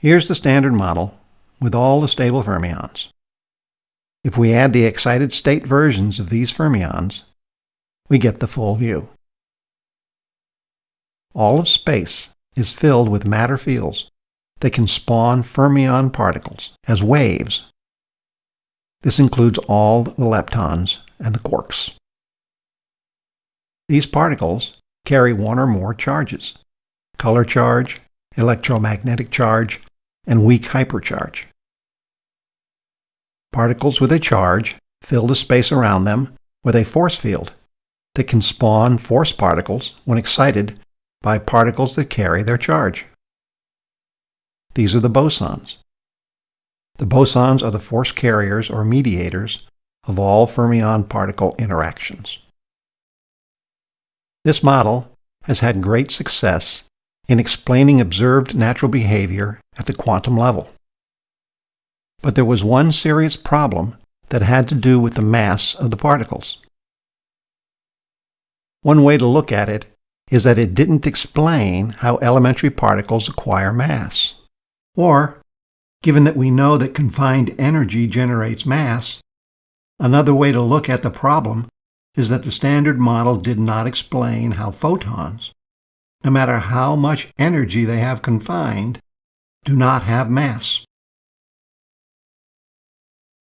Here's the standard model with all the stable fermions. If we add the excited state versions of these fermions, we get the full view. All of space is filled with matter fields that can spawn fermion particles as waves. This includes all the leptons and the quarks. These particles carry one or more charges, color charge, electromagnetic charge, and weak hypercharge. Particles with a charge fill the space around them with a force field that can spawn force particles when excited by particles that carry their charge. These are the bosons. The bosons are the force carriers or mediators of all fermion-particle interactions. This model has had great success in explaining observed natural behavior at the quantum level. But there was one serious problem that had to do with the mass of the particles. One way to look at it is that it didn't explain how elementary particles acquire mass. Or, given that we know that confined energy generates mass, another way to look at the problem is that the standard model did not explain how photons, no matter how much energy they have confined, do not have mass.